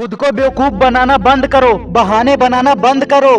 खुद को बेवकूफ़ बनाना बंद करो, बहाने बनाना बंद करो।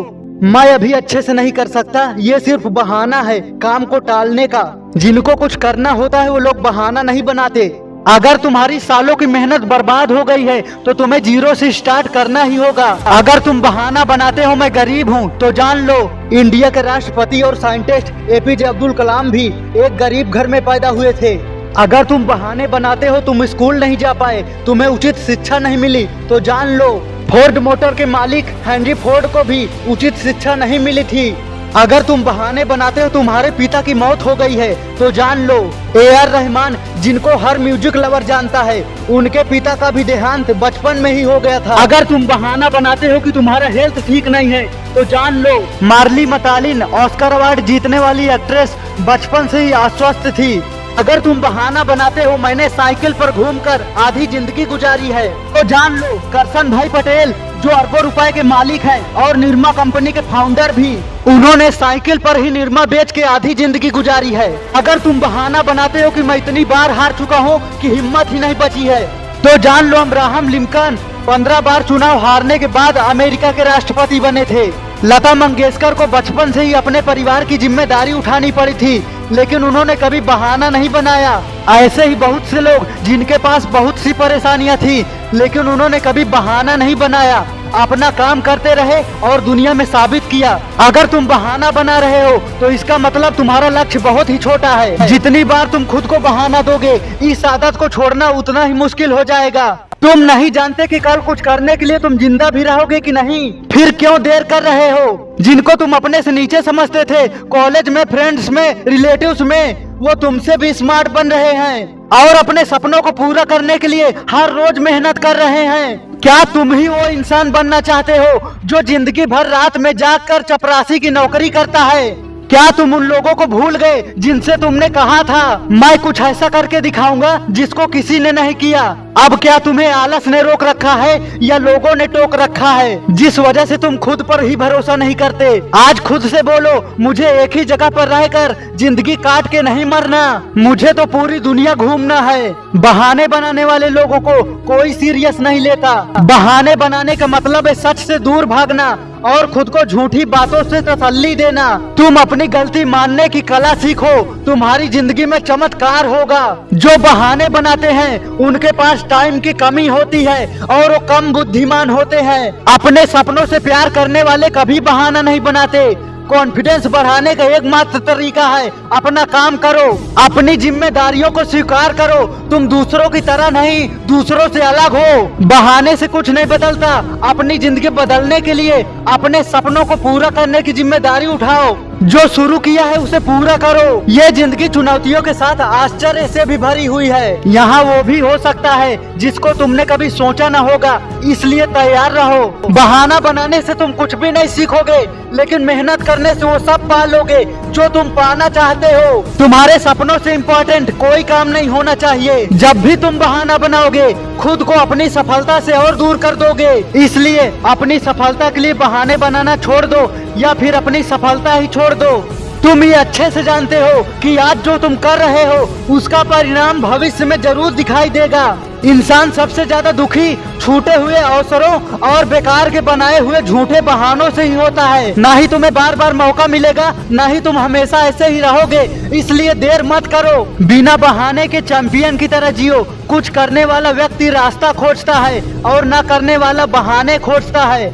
मैं अभी अच्छे से नहीं कर सकता, ये सिर्फ़ बहाना है काम को टालने का। जिनको कुछ करना होता है वो लोग बहाना नहीं बनाते। अगर तुम्हारी सालों की मेहनत बर्बाद हो गई है तो तुम्हें ज़ीरो से स्टार्ट करना ही होगा। अगर तुम बहाना बनाते हो, मैं गरीब हूँ तो जान लो, इंडिया के राष्ट्रपति और साइंटिस्ट एपीजे अब्दुल कलाम भी एक गरीब घर में पैदा हुए थे। अगर तुम बहाने बनाते हो, तुम स्कूल नहीं जा पाए, तुम्हें उचित शिक्षा नहीं मिली तो जान लो, फोर्ड मोटर के मालिक हेनरी फोर्ड को भी उचित शिक्षा नहीं मिली थी। अगर तुम बहाने बनाते हो, तुम्हारे पिता की मौत हो गई है तो जान लो, ए आर रहमान, जिनको हर म्यूज़िक लवर जानता है, उनके पिता का भी देहांत बचपन में ही हो गया था। अगर तुम बहाना बनाते हो कि तुम्हारा हेल्थ ठीक नहीं है तो जान लो, मार्ली मतालिन ऑस्कर अवार्ड जीतने वाली एक्ट्रेस बचपन से ही अस्वस्थ थी। अगर तुम बहाना बनाते हो, मैंने साइकिल पर घूमकर आधी ज़िंदगी गुजारी है। तो जान लो, करसन भाई पटेल, जो अरबों रुपए के मालिक हैं और निर्मा कंपनी के फाउंडर भी, उन्होंने साइकिल पर ही निर्मा बेच के आधी ज़िंदगी गुजारी है। अगर तुम बहाना बनाते हो कि मैं इतनी बार हार चुका हूँ कि हिम्मत ही नहीं बची है तो जान लो अब्राहम लिंकन, पंद्रह बार चुनाव हारने के बाद अमेरिका के राष्ट्रपति बने थे। लता मंगेशकर को बचपन से ही अपने परिवार की ज़िम्मेदारी उठानी पड़ी थी, लेकिन उन्होंने कभी बहाना नहीं बनाया। ऐसे ही बहुत से लोग, जिनके पास बहुत सी परेशानियाँ थी, लेकिन उन्होंने कभी बहाना नहीं बनाया। अपना काम करते रहे और दुनिया में साबित किया। अगर तुम बहाना बना रहे हो तो इसका मतलब तुम्हारा लक्ष्य बहुत ही छोटा है। जितनी बार तुम खुद को बहाना दोगे, इस आदत को छोड़ना उतना ही मुश्किल हो जाएगा। तुम नहीं जानते कि कल कुछ करने के लिए तुम ज़िंदा भी रहोगे कि नहीं? फिर क्यों देर कर रहे हो? जिनको तुम अपने से नीचे समझते थे कॉलेज में फ्रेंड्स में रिलेटिव्स में, वो तुमसे भी स्मार्ट बन रहे हैं। और अपने सपनों को पूरा करने के लिए हर रोज मेहनत कर रहे हैं। क्या तुम ही वो इंसान बनना चाहते हो, जो ज़िंदगी भर रात में जाग कर चपरासी की नौकरी करता है? क्या तुम उन लोगों को भूल गए, जिनसे तुमने कहा था, मैं कुछ ऐसा करके दिखाऊँगा, जिसको किसी ने नहीं किया? अब क्या तुम्हें आलस ने रोक रखा है या लोगों ने टोक रखा है? जिस वजह से तुम खुद पर ही भरोसा नहीं करते। आज खुद से बोलो, मुझे एक ही जगह पर रहकर ज़िंदगी काट के नहीं मरना। मुझे तो पूरी दुनिया घूमना है। बहाने बनाने वाले लोगों को कोई सीरियस नहीं लेता। बहाने बनाने का मतलब है सच से दूर भागना और खुद को झूठी बातों से तसल्ली देना। तुम अपनी गलती मानने की कला सीखो, तुम्हारी ज़िंदगी में चमत्कार होगा। जो बहाने बनाते हैं, उनके पास पास टाइम की कमी होती है और वो कम बुद्धिमान होते हैं। अपने सपनों से प्यार करने वाले कभी बहाना नहीं बनाते। कॉन्फिडेंस बढ़ाने का एकमात्र तरीका है, अपना काम करो, अपनी जिम्मेदारियों को स्वीकार करो। तुम दूसरों की तरह नहीं, दूसरों से अलग हो। बहाने से कुछ नहीं बदलता, अपनी ज़िंदगी बदलने के लिए अपने सपनों को पूरा करने की ज़िम्मेदारी उठाओ। जो शुरू किया है उसे पूरा करो। ये ज़िंदगी चुनौतियों के साथ आश्चर्य से भी भरी हुई है। यहाँ वो भी हो सकता है, जिसको तुमने कभी सोचा न होगा, इसलिए तैयार रहो। बहाना बनाने से तुम कुछ भी नहीं सीखोगे, लेकिन मेहनत करने से वो सब पा लोगे, जो तुम पाना चाहते हो। तुम्हारे सपनों से इम्पोर्टेंट कोई काम नहीं होना चाहिए। जब भी तुम बहाना बनाओगे, खुद को अपनी सफलता से और दूर कर दोगे। इसलिए अपनी सफलता के लिए बहाने बनाना छोड़ दो, या फिर अपनी सफलता ही छोड़ दो। तुम ये अच्छे से जानते हो कि आज जो तुम कर रहे हो, उसका परिणाम भविष्य में ज़रूर दिखाई देगा। इंसान सबसे ज़्यादा दुखी, छूटे हुए अवसरों और बेकार के बनाए हुए झूठे बहानों से ही होता है। ना ही तुम्हें बार बार मौका मिलेगा, ना ही तुम हमेशा ऐसे ही रहोगे। इसलिए देर मत करो। बिना बहाने के चैंपियन की तरह जियो। कुछ करने वाला व्यक्ति रास्ता खोजता है और न करने वाला बहाने खोजता है।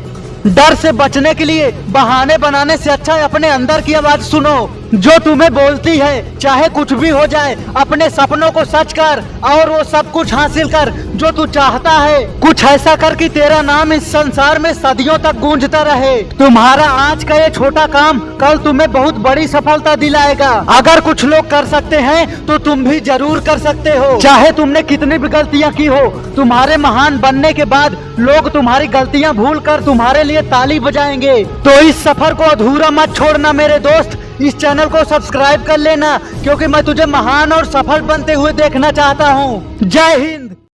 डर से बचने के लिए बहाने बनाने से अच्छा है, अपने अंदर की आवाज़ सुनो। जो तुम्हें बोलती है, चाहे कुछ भी हो जाए, अपने सपनों को सच कर और वो सब कुछ हासिल कर जो तू चाहता है। कुछ ऐसा कर कि तेरा नाम इस संसार में सदियों तक गूंजता रहे। तुम्हारा आज का ये छोटा काम कल तुम्हें बहुत बड़ी सफलता दिलाएगा। अगर कुछ लोग कर सकते हैं तो तुम भी ज़रूर कर सकते हो। चाहे तुमने कितनी भी गलतियाँ की हो, तुम्हारे महान बनने के बाद लोग तुम्हारी गलतियाँ भूल कर तुम्हारे लिए ताली बजाएँगे। तो इस सफ़र को अधूरा मत छोड़ना मेरे दोस्त। इस चैनल को सब्सक्राइब कर लेना, क्योंकि मैं तुझे महान और सफल बनते हुए देखना चाहता हूँ। जय हिंद।